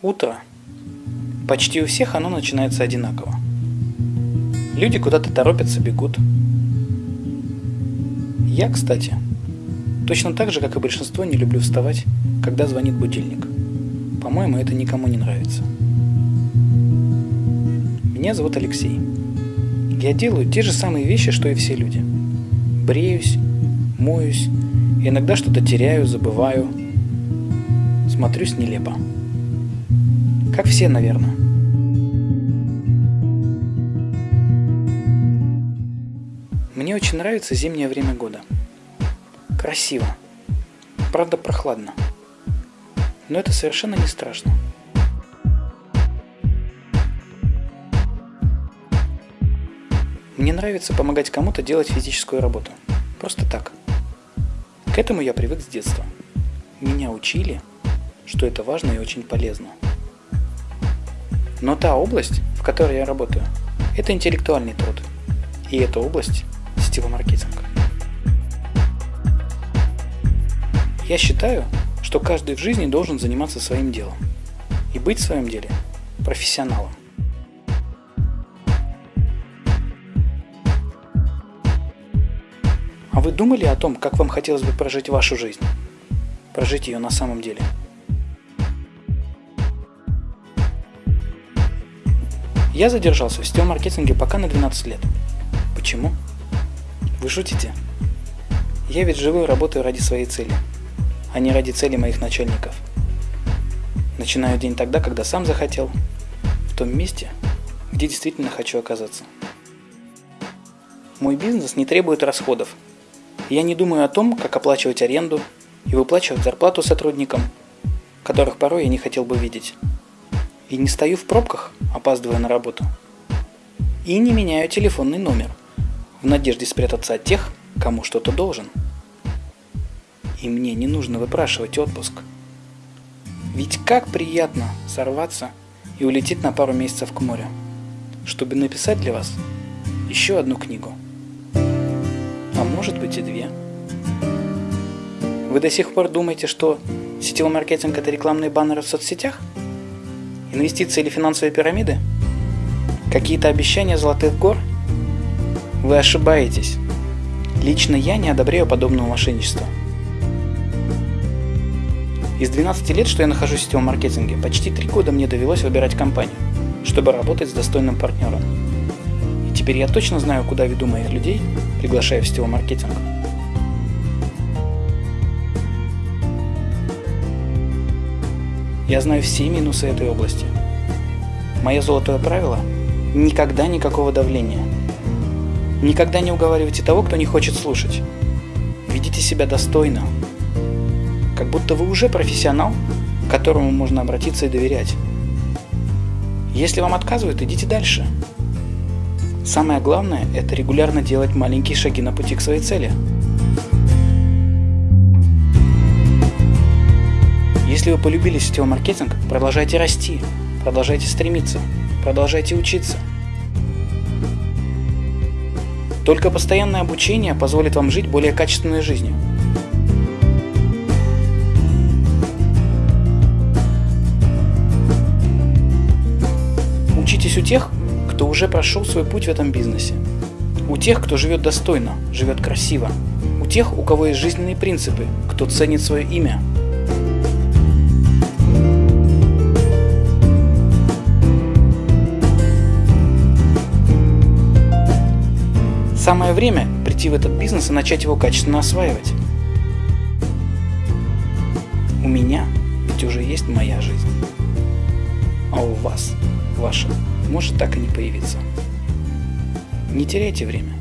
Утро. Почти у всех оно начинается одинаково. Люди куда-то торопятся, бегут. Я, кстати, точно так же, как и большинство, не люблю вставать, когда звонит будильник. По-моему, это никому не нравится. Меня зовут Алексей. Я делаю те же самые вещи, что и все люди. Бреюсь, моюсь, иногда что-то теряю, забываю. Смотрюсь нелепо. Как все, наверное. Мне очень нравится зимнее время года. Красиво. Правда, прохладно. Но это совершенно не страшно. Мне нравится помогать кому-то делать физическую работу. Просто так. К этому я привык с детства. Меня учили, что это важно и очень полезно. Но та область, в которой я работаю, это интеллектуальный труд. И эта область – сетевой маркетинг. Я считаю, что каждый в жизни должен заниматься своим делом и быть в своем деле профессионалом. А вы думали о том, как вам хотелось бы прожить вашу жизнь? Прожить ее на самом деле – Я задержался в сетевом маркетинге пока на 12 лет. Почему? Вы шутите? Я ведь живу и работаю ради своей цели, а не ради цели моих начальников. Начинаю день тогда, когда сам захотел, в том месте, где действительно хочу оказаться. Мой бизнес не требует расходов. Я не думаю о том, как оплачивать аренду и выплачивать зарплату сотрудникам, которых порой я не хотел бы видеть. И не стою в пробках, опаздывая на работу. И не меняю телефонный номер, в надежде спрятаться от тех, кому что-то должен. И мне не нужно выпрашивать отпуск. Ведь как приятно сорваться и улететь на пару месяцев к морю, чтобы написать для вас еще одну книгу. А может быть и две. Вы до сих пор думаете, что сетевой маркетинг это рекламные баннеры в соцсетях? Инвестиции или финансовые пирамиды? Какие-то обещания золотых гор? Вы ошибаетесь. Лично я не одобряю подобного мошенничества. Из 12 лет, что я нахожусь в сетевом маркетинге, почти 3 года мне довелось выбирать компанию, чтобы работать с достойным партнером. И теперь я точно знаю, куда веду моих людей, приглашая в сетевой маркетинг. Я знаю все минусы этой области. Мое золотое правило – никогда никакого давления. Никогда не уговаривайте того, кто не хочет слушать. Ведите себя достойно. Как будто вы уже профессионал, к которому можно обратиться и доверять. Если вам отказывают, идите дальше. Самое главное – это регулярно делать маленькие шаги на пути к своей цели – Если вы полюбили сетевой маркетинг, продолжайте расти, продолжайте стремиться, продолжайте учиться. Только постоянное обучение позволит вам жить более качественной жизнью. Учитесь у тех, кто уже прошел свой путь в этом бизнесе. У тех, кто живет достойно, живет красиво. У тех, у кого есть жизненные принципы, кто ценит свое имя, Самое время прийти в этот бизнес и начать его качественно осваивать. У меня ведь уже есть моя жизнь. А у вас, ваша, может так и не появиться. Не теряйте время.